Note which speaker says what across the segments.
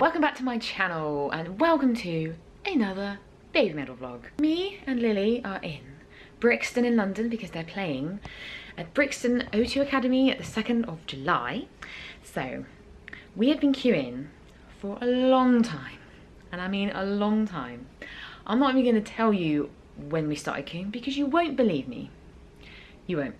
Speaker 1: welcome back to my channel and welcome to another baby metal vlog. Me and Lily are in Brixton in London because they're playing at Brixton O2 Academy at the 2nd of July. So we have been queuing for a long time and I mean a long time. I'm not even going to tell you when we started queuing because you won't believe me. You won't.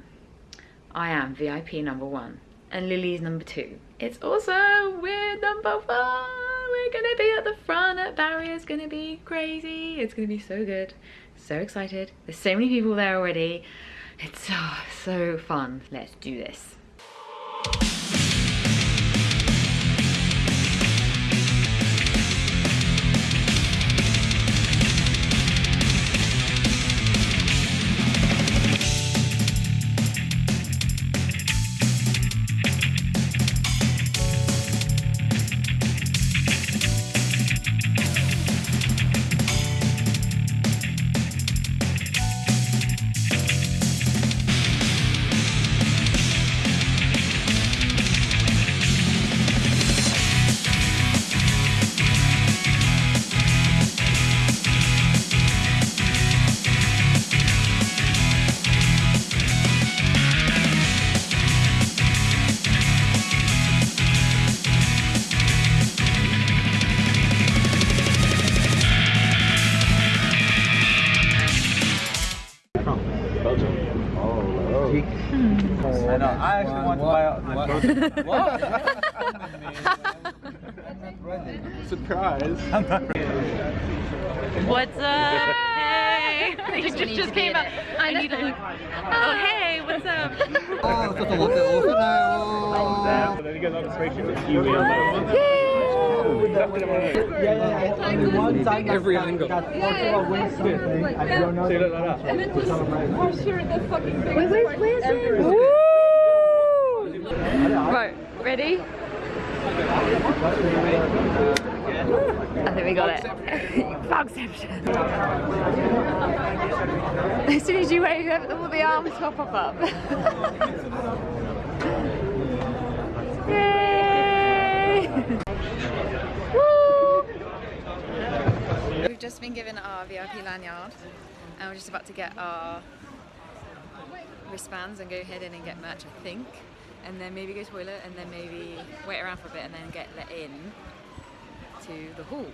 Speaker 1: I am VIP number one and Lily's number two. It's also, we're number one. We're gonna be at the front at Barrier. It's gonna be crazy. It's gonna be so good. So excited. There's so many people there already. It's so, so fun. Let's do this.
Speaker 2: Surprise.
Speaker 1: What's up? Hey. You just, just came up. I need to look. Oh, hey, what's up?
Speaker 3: Oh, ちょっと待って、押せないよ。
Speaker 2: Then you get another picture with you and that one. Yeah, yeah, yeah.
Speaker 3: Every angle.
Speaker 2: Yeah, yeah. Like, yeah. Say that,
Speaker 4: that, that. And then just, we're sure the fucking thing. Wait, where's Lizard?
Speaker 1: Right, ready? I think we got it. Vlogception. as soon as you wave, all the arms will pop up. Yay!
Speaker 5: We've just been given our VIP lanyard and we're just about to get our wristbands and go head in and get merch I think and then maybe go to toilet and then maybe wait around for a bit and then get let in to the hall.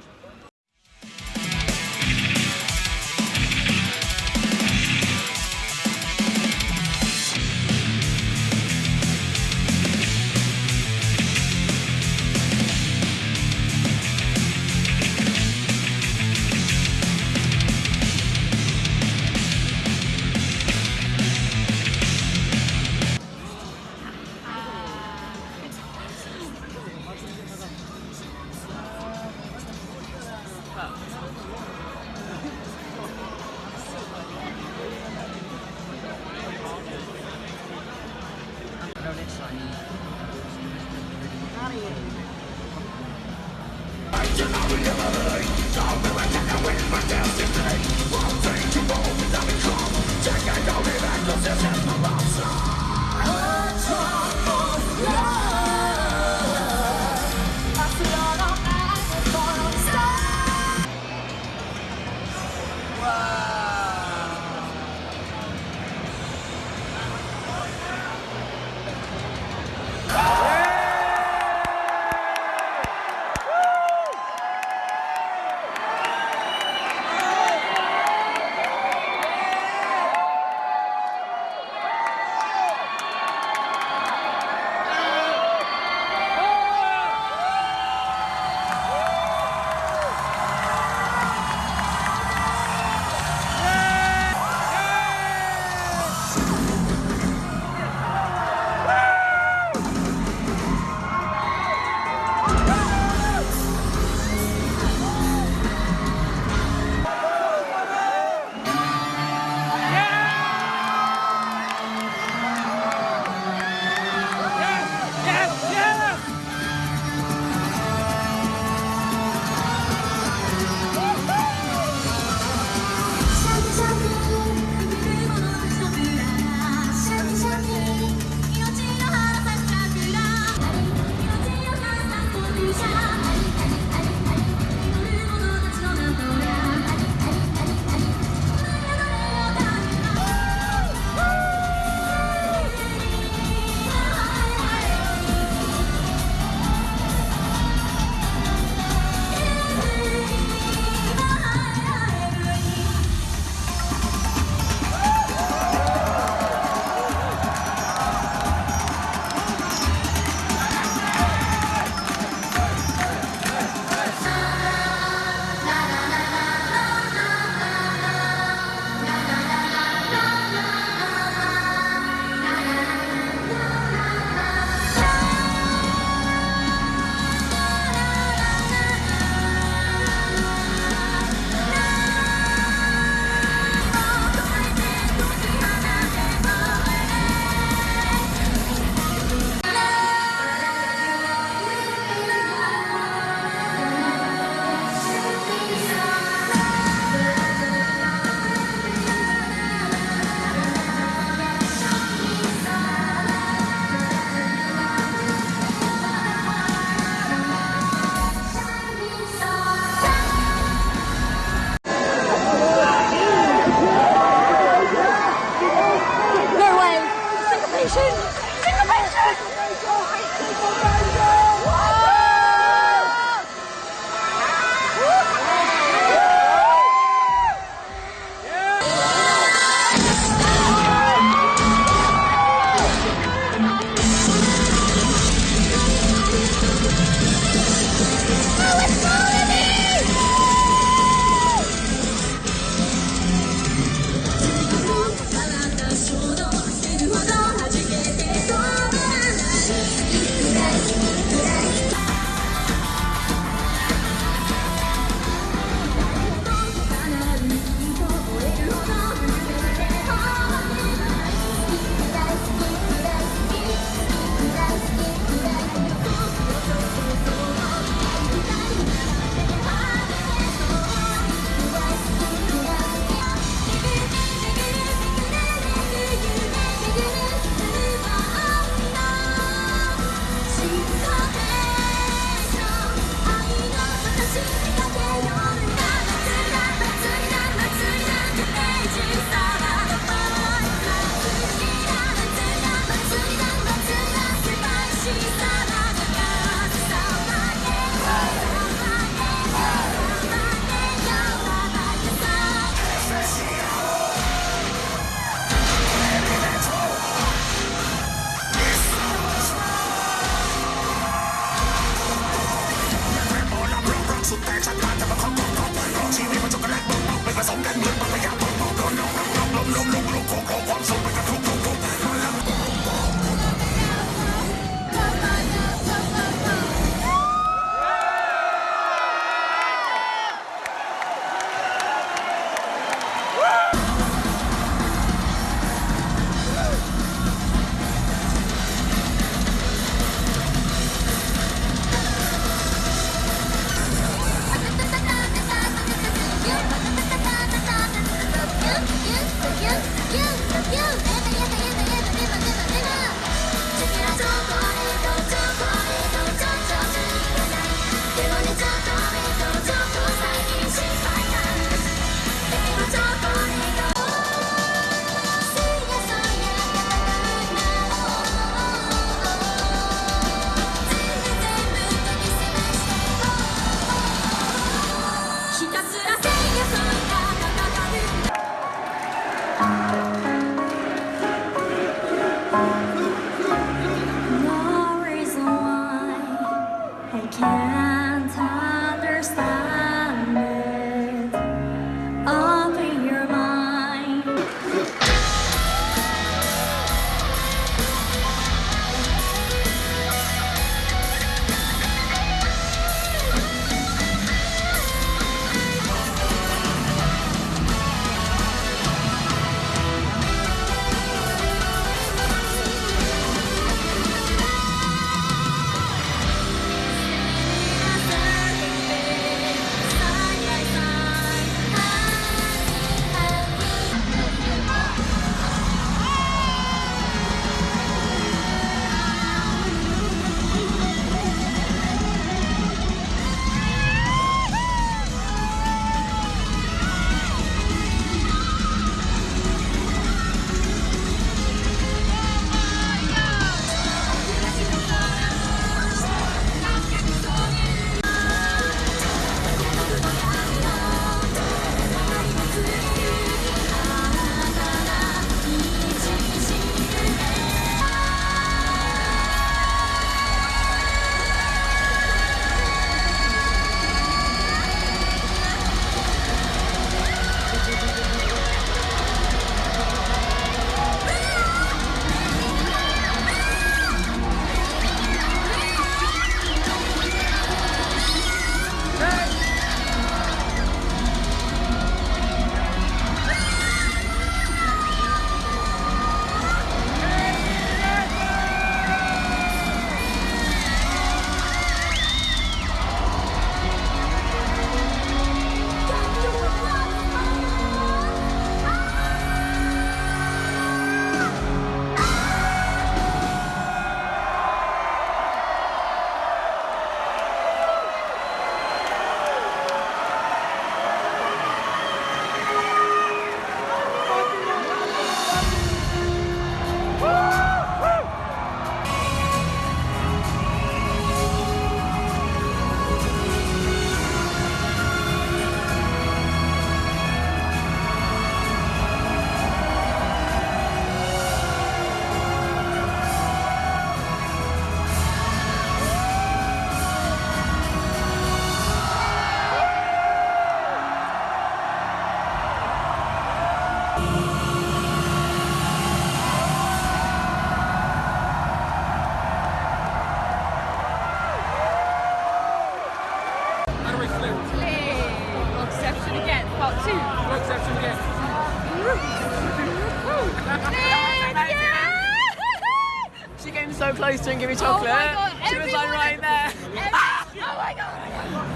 Speaker 4: And give me chocolate.
Speaker 6: Oh god,
Speaker 4: she was like right there.
Speaker 6: Oh my god!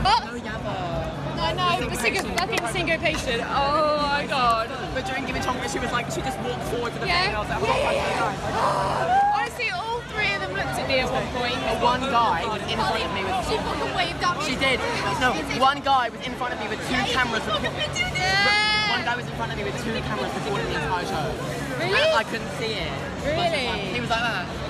Speaker 6: What? I know, the sync fucking syncopation. Oh my god.
Speaker 4: But during giving chocolate, she was like, she just walked forward to the
Speaker 6: Yeah.
Speaker 4: thing, and I was like,
Speaker 6: Yeah,
Speaker 4: oh,
Speaker 6: yeah,
Speaker 4: my God.
Speaker 6: Honestly, all three of them looked at me at one point.
Speaker 4: One guy was in front of me with
Speaker 6: She fucking waved at me.
Speaker 4: She did. No, one guy was in front of me with two cameras.
Speaker 6: Look
Speaker 4: recording.
Speaker 6: at me do this.
Speaker 4: One guy was in front of me with two cameras recording the entire show.
Speaker 6: Really?
Speaker 4: I couldn't see it.
Speaker 6: Really?
Speaker 4: He was like that.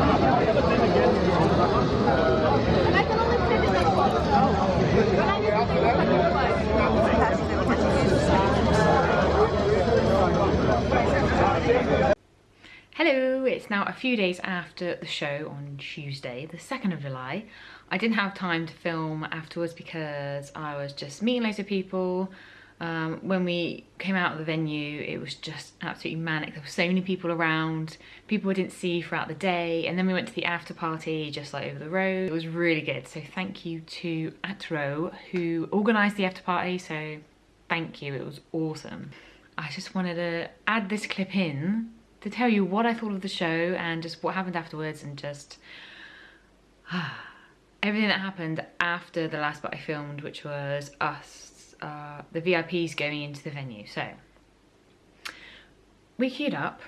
Speaker 1: it's now a few days after the show on Tuesday, the 2nd of July. I didn't have time to film afterwards because I was just meeting loads of people. Um, when we came out of the venue, it was just absolutely manic. There were so many people around, people I didn't see throughout the day, and then we went to the after party just like over the road. It was really good, so thank you to Atro who organised the after party, so thank you, it was awesome. I just wanted to add this clip in to tell you what I thought of the show and just what happened afterwards and just everything that happened after the last bit I filmed, which was us, uh, the VIPs going into the venue. So we queued up.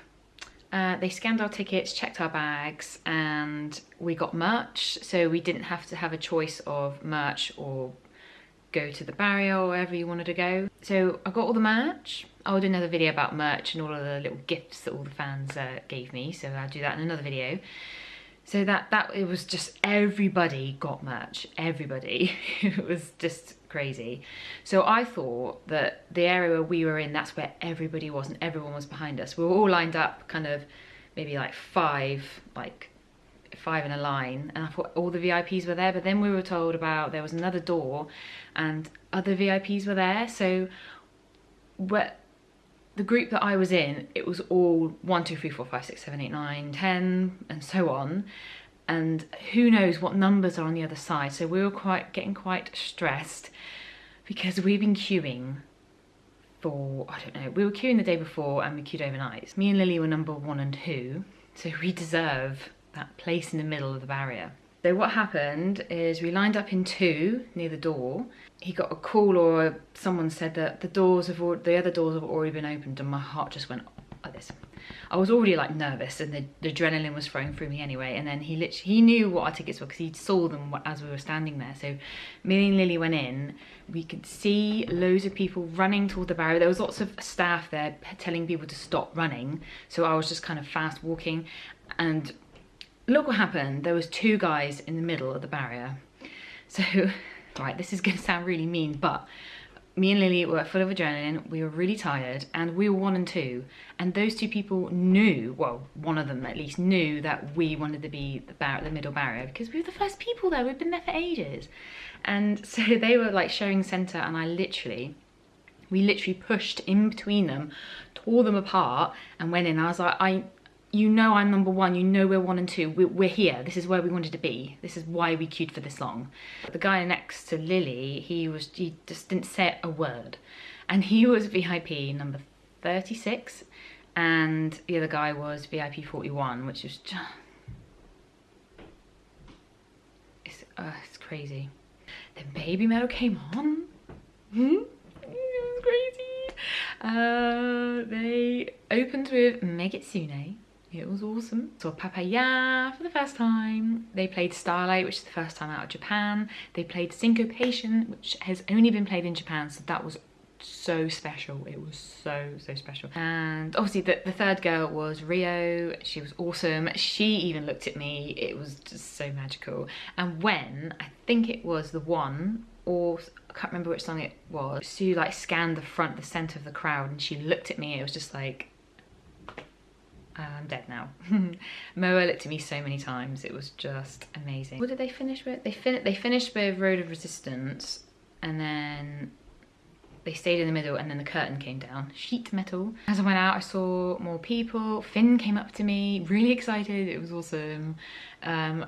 Speaker 1: Uh, they scanned our tickets, checked our bags, and we got merch. So we didn't have to have a choice of merch or go to the barrier or wherever you wanted to go. So I got all the merch. I'll do another video about merch and all of the little gifts that all the fans uh, gave me. So I'll do that in another video. So that, that it was just everybody got merch, everybody. it was just crazy. So I thought that the area where we were in, that's where everybody was and everyone was behind us. We were all lined up kind of maybe like five, like five in a line and I thought all the VIPs were there but then we were told about there was another door and other VIPs were there. So where the group that I was in it was all one two three four five six seven eight nine ten and so on. And who knows what numbers are on the other side. So we were quite getting quite stressed because we've been queuing for I don't know we were queuing the day before and we queued overnight. Me and Lily were number one and two so we deserve that place in the middle of the barrier. So what happened is we lined up in two near the door. He got a call or someone said that the doors have al- the other doors have already been opened and my heart just went like this. I was already like nervous and the, the adrenaline was flowing through me anyway and then he literally he knew what our tickets were because he saw them as we were standing there so me and Lily went in we could see loads of people running toward the barrier there was lots of staff there telling people to stop running so I was just kind of fast walking and look what happened there was two guys in the middle of the barrier so right this is going to sound really mean but me and Lily were full of adrenaline, we were really tired, and we were one and two. And those two people knew, well, one of them at least knew that we wanted to be the, bar- the middle barrier because we were the first people there, we'd been there for ages. And so they were like showing centre, and I literally, we literally pushed in between them, tore them apart, and went in. I was like, I, you know I'm number one, you know we're one and two, we're, we're here, this is where we wanted to be, this is why we queued for this long. The guy next to Lily, he was, he just didn't say a word. And he was VIP number 36, and the other guy was VIP 41, which is just, it's, uh, it's crazy. Then Baby Metal came on. Hmm? It was crazy. Uh, they opened with Megitsune. It was awesome. Saw Papaya for the first time. They played Starlight, which is the first time out of Japan. They played Syncopation, which has only been played in Japan, so that was so special. It was so, so special. And obviously the, the third girl was Riho. She was awesome. She even looked at me. It was just so magical. And when, I think it was the one, or I can't remember which song it was, she like scanned the front, the center of the crowd and she looked at me. It was just like, I'm dead now. Moa looked at me so many times. It was just amazing. What did they finish with? They, fin they finished with Road of Resistance and then they stayed in the middle and then the curtain came down. Sheet metal. As I went out, I saw more people. Finn came up to me, really excited. It was awesome. Um,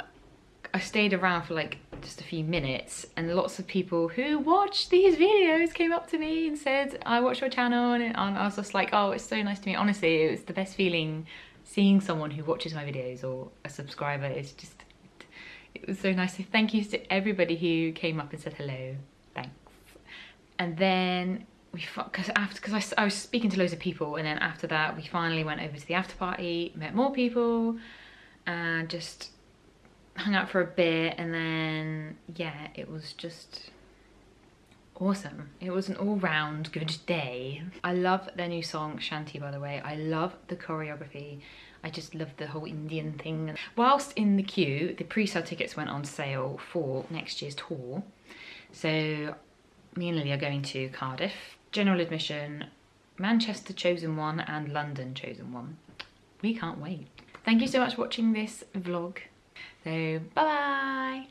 Speaker 1: I stayed around for like just a few minutes and lots of people who watch these videos came up to me and said, I watch your channel and I was just like, oh, it's so nice to meet. Honestly, it was the best feeling seeing someone who watches my videos or a subscriber. It's just, it was so nice. So thank you to everybody who came up and said hello. Thanks. And then we, because after, because I, I was speaking to loads of people and then after that we finally went over to the after party, met more people and just hung out for a bit and then yeah it was just awesome. It was an all-round good day. I love their new song shanti by the way. I love the choreography. I just love the whole indian thing. Whilst in the queue the pre-sale tickets went on sale for next year's tour. So me and lily are going to cardiff. General admission manchester chosen one and london chosen one. We can't wait. Thank you so much for watching this vlog so bye bye